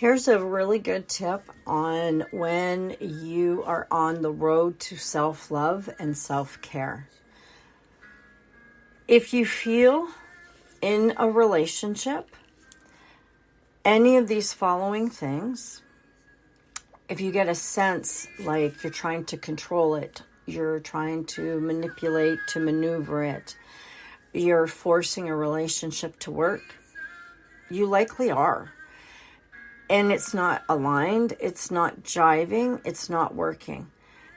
Here's a really good tip on when you are on the road to self love and self care. If you feel in a relationship any of these following things, if you get a sense like you're trying to control it, you're trying to manipulate, to maneuver it, you're forcing a relationship to work, you likely are and it's not aligned, it's not jiving, it's not working.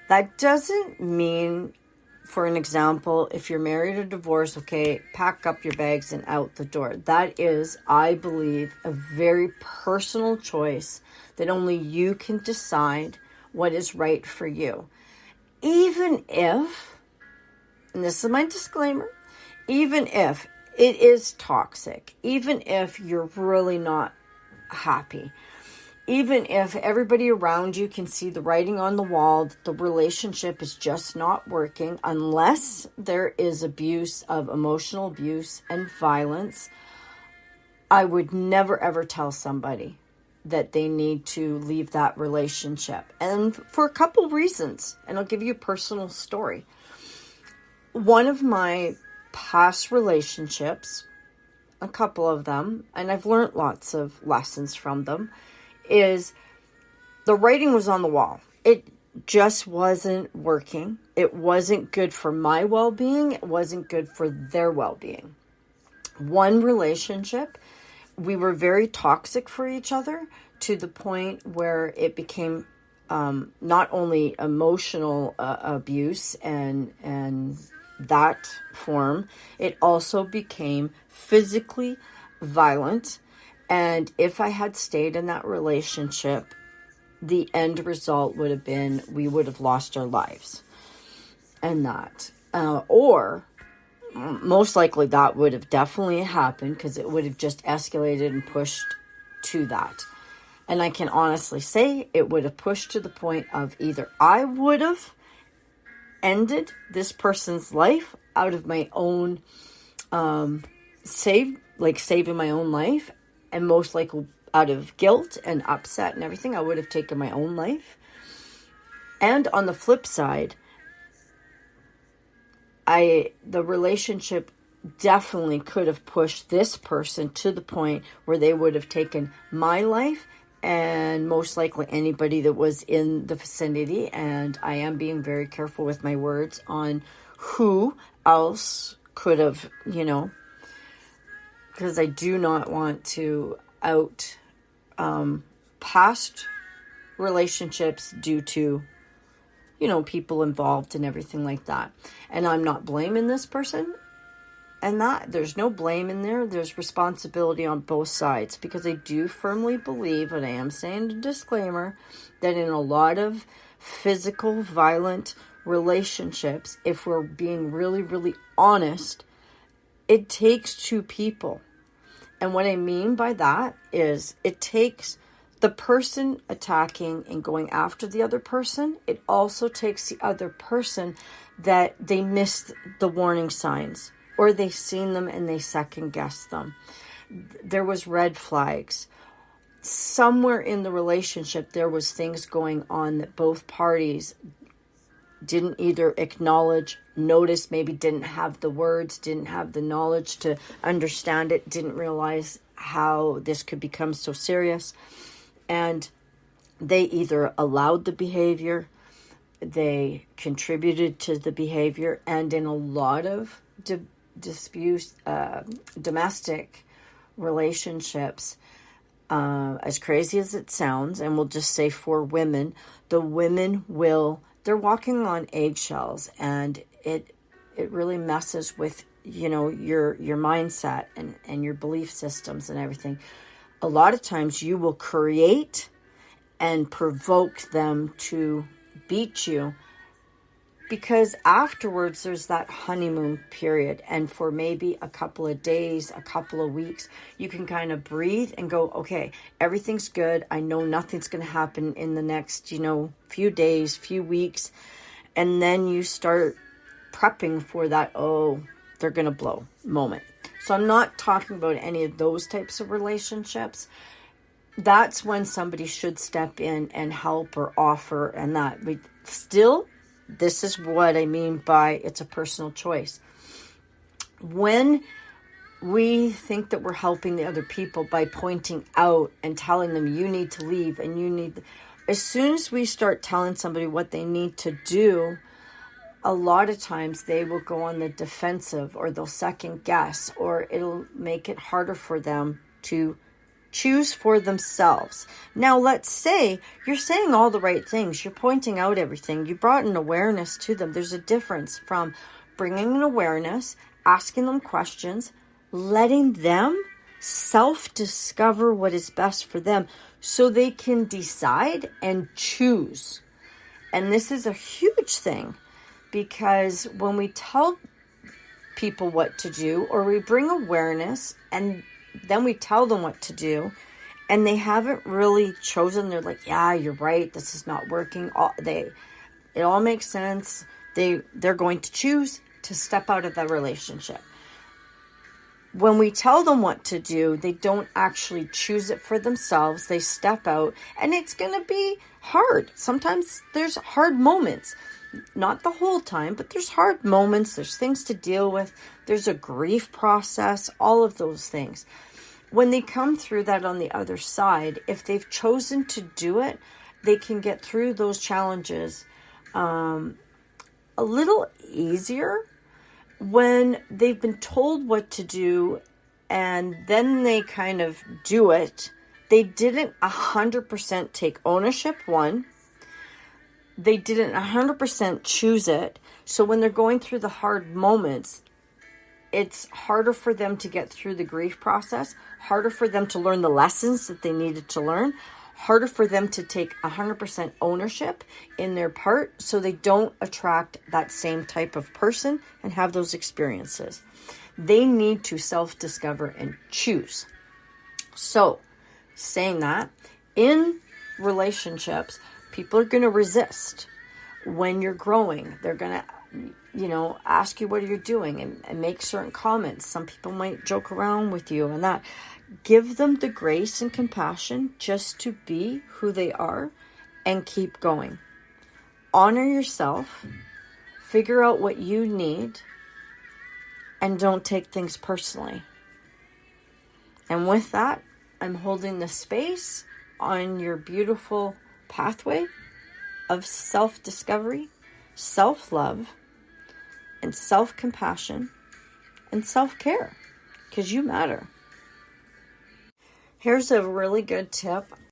That doesn't mean, for an example, if you're married or divorced, okay, pack up your bags and out the door. That is, I believe, a very personal choice that only you can decide what is right for you. Even if, and this is my disclaimer, even if it is toxic, even if you're really not happy. Even if everybody around you can see the writing on the wall the relationship is just not working, unless there is abuse of emotional abuse and violence, I would never ever tell somebody that they need to leave that relationship. And for a couple reasons, and I'll give you a personal story. One of my past relationships a couple of them, and I've learned lots of lessons from them, is the writing was on the wall. It just wasn't working. It wasn't good for my well being, it wasn't good for their well being. One relationship, we were very toxic for each other to the point where it became um, not only emotional uh, abuse and and that form, it also became physically violent. And if I had stayed in that relationship, the end result would have been we would have lost our lives. And that. Uh, or most likely that would have definitely happened because it would have just escalated and pushed to that. And I can honestly say it would have pushed to the point of either I would have ended this person's life out of my own um, save, like saving my own life, and most likely out of guilt and upset and everything, I would have taken my own life. And on the flip side, I the relationship definitely could have pushed this person to the point where they would have taken my life and most likely anybody that was in the vicinity. And I am being very careful with my words on who else could have, you know, because I do not want to out um, past relationships due to, you know, people involved and everything like that. And I'm not blaming this person and that there's no blame in there there's responsibility on both sides because i do firmly believe and i am saying a disclaimer that in a lot of physical violent relationships if we're being really really honest it takes two people. And what i mean by that is it takes the person attacking and going after the other person it also takes the other person that they missed the warning signs or they seen them and they second guess them. There was red flags. Somewhere in the relationship there was things going on that both parties didn't either acknowledge, notice, maybe didn't have the words, didn't have the knowledge to understand it, didn't realize how this could become so serious. And they either allowed the behavior, they contributed to the behavior, and in a lot of dispute, uh, domestic relationships, uh, as crazy as it sounds, and we'll just say for women, the women will they're walking on eggshells, and it it really messes with you know your your mindset and and your belief systems and everything. A lot of times, you will create and provoke them to beat you because afterwards there's that honeymoon period and for maybe a couple of days a couple of weeks you can kind of breathe and go okay everything's good. I know nothing's going to happen in the next you know few days few weeks. And then you start prepping for that oh they're going to blow moment. So i'm not talking about any of those types of relationships. That's when somebody should step in and help or offer and that. We still this is what i mean by it's a personal choice. When we think that we're helping the other people by pointing out and telling them you need to leave and you need as soon as we start telling somebody what they need to do a lot of times they will go on the defensive or they'll second guess or it'll make it harder for them to choose for themselves. Now, let's say you're saying all the right things, you're pointing out everything, you brought an awareness to them. There's a difference from bringing an awareness, asking them questions, letting them self discover what is best for them so they can decide and choose. And this is a huge thing because when we tell people what to do or we bring awareness and then we tell them what to do and they haven't really chosen. They're like yeah you're right. This is not working. All they it all makes sense. They they're going to choose to step out of the relationship. When we tell them what to do they don't actually choose it for themselves. They step out and it's going to be hard. Sometimes there's hard moments not the whole time but there's hard moments there's things to deal with there's a grief process all of those things when they come through that on the other side, if they've chosen to do it, they can get through those challenges um, a little easier when they've been told what to do and then they kind of do it. They didn't 100% take ownership, one. They didn't 100% choose it. So when they're going through the hard moments, it's harder for them to get through the grief process, harder for them to learn the lessons that they needed to learn, harder for them to take 100% ownership in their part so they don't attract that same type of person and have those experiences. They need to self discover and choose. So, saying that, in relationships, people are going to resist when you're growing. They're going to you know, ask you what you're doing and, and make certain comments. Some people might joke around with you and that. Give them the grace and compassion just to be who they are and keep going. Honor yourself, figure out what you need, and don't take things personally. And with that, I'm holding the space on your beautiful pathway of self discovery, self love and self compassion and self care because you matter. Here's a really good tip